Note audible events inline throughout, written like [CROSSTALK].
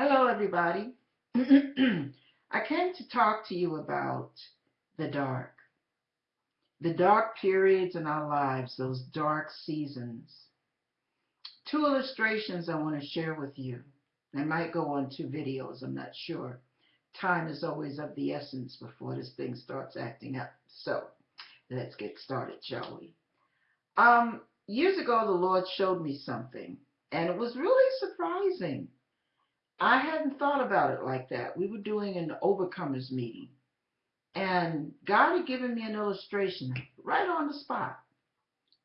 Hello, everybody. [CLEARS THROAT] I came to talk to you about the dark. The dark periods in our lives, those dark seasons. Two illustrations I want to share with you. I might go on two videos, I'm not sure. Time is always of the essence before this thing starts acting up. So, let's get started, shall we? Um, years ago, the Lord showed me something, and it was really surprising I hadn't thought about it like that. We were doing an overcomers meeting, and God had given me an illustration right on the spot.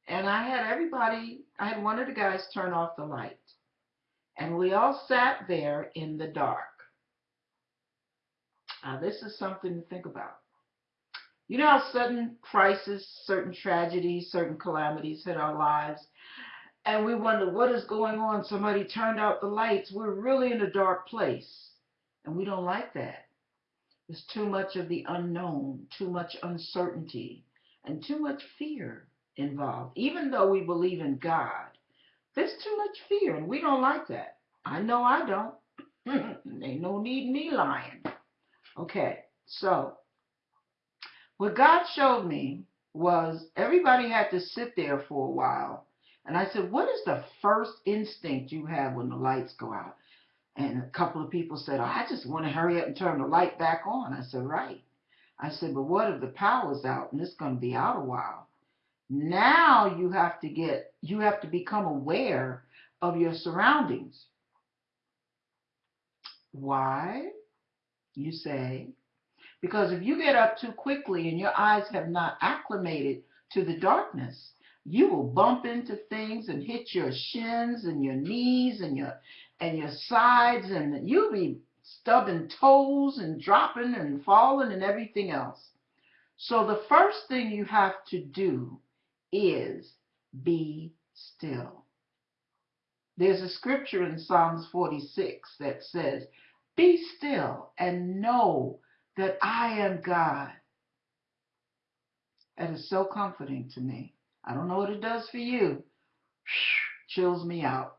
And I had everybody, I had one of the guys turn off the light. And we all sat there in the dark. Now, this is something to think about. You know how sudden crisis, certain tragedies, certain calamities hit our lives, and we wonder what is going on. Somebody turned out the lights. We're really in a dark place. And we don't like that. There's too much of the unknown, too much uncertainty, and too much fear involved. Even though we believe in God, there's too much fear, and we don't like that. I know I don't. [LAUGHS] Ain't no need me lying. Okay, so what God showed me was everybody had to sit there for a while and I said, What is the first instinct you have when the lights go out? And a couple of people said, oh, I just want to hurry up and turn the light back on. I said, Right. I said, But what if the power's out and it's going to be out a while? Now you have to get, you have to become aware of your surroundings. Why? You say. Because if you get up too quickly and your eyes have not acclimated to the darkness, you will bump into things and hit your shins and your knees and your and your sides and you'll be stubbing toes and dropping and falling and everything else. So the first thing you have to do is be still. There's a scripture in Psalms 46 that says, Be still and know that I am God. That is so comforting to me. I don't know what it does for you. Chills me out.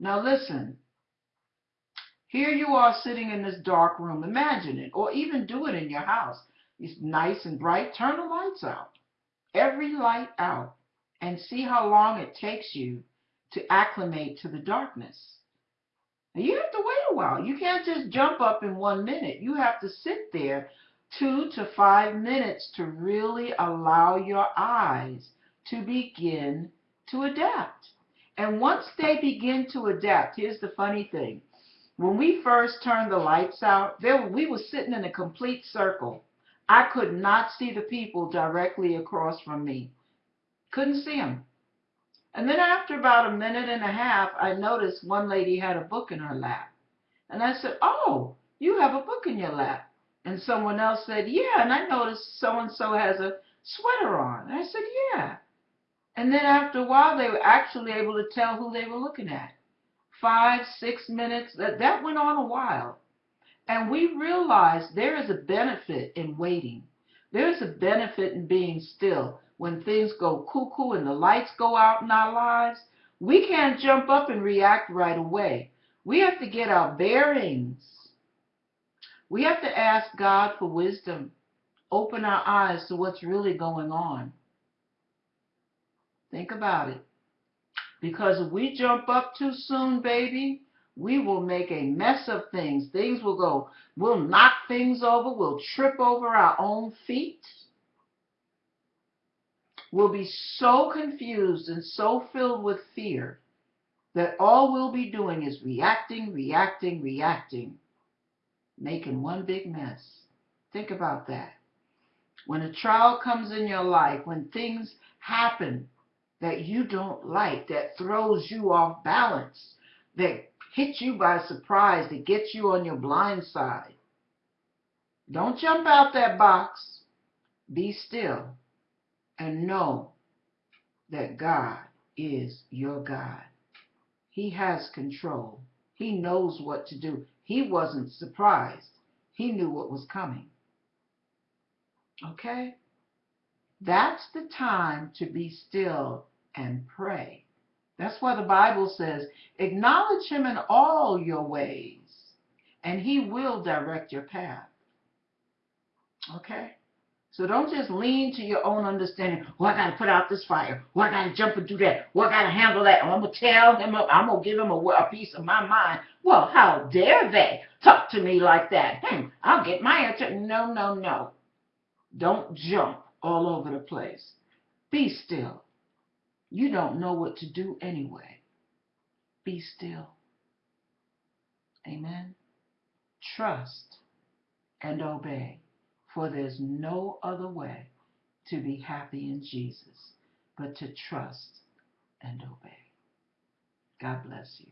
Now listen. Here you are sitting in this dark room. Imagine it. Or even do it in your house. It's nice and bright. Turn the lights out. Every light out. And see how long it takes you to acclimate to the darkness. You have to wait a while. You can't just jump up in one minute. You have to sit there two to five minutes to really allow your eyes to begin to adapt. And once they begin to adapt, here's the funny thing. When we first turned the lights out, there, we were sitting in a complete circle. I could not see the people directly across from me. Couldn't see them. And then after about a minute and a half, I noticed one lady had a book in her lap. And I said, oh, you have a book in your lap. And someone else said, yeah, and I noticed so-and-so has a sweater on. And I said, yeah. And then after a while, they were actually able to tell who they were looking at. Five, six minutes, that, that went on a while. And we realized there is a benefit in waiting. There's a benefit in being still. When things go cuckoo and the lights go out in our lives, we can't jump up and react right away. We have to get our bearings. We have to ask God for wisdom. Open our eyes to what's really going on. Think about it. Because if we jump up too soon, baby, we will make a mess of things. Things will go, we'll knock things over, we'll trip over our own feet. We'll be so confused and so filled with fear that all we'll be doing is reacting, reacting, reacting, making one big mess. Think about that. When a trial comes in your life, when things happen that you don't like, that throws you off balance, that hits you by surprise, that gets you on your blind side. Don't jump out that box. Be still and know that God is your God. He has control. He knows what to do. He wasn't surprised. He knew what was coming. Okay? That's the time to be still and pray. That's why the Bible says, acknowledge him in all your ways, and He will direct your path. Okay? So don't just lean to your own understanding. Oh, I got to put out this fire. Oh, I got to jump and do that. Oh, I got to handle that. Oh, I'm going to tell him, I'm going to give him a, a piece of my mind. Well, how dare they talk to me like that? Hmm, I'll get my answer. No, no, no. Don't jump all over the place. Be still. You don't know what to do anyway. Be still. Amen. Trust and obey, for there's no other way to be happy in Jesus but to trust and obey. God bless you.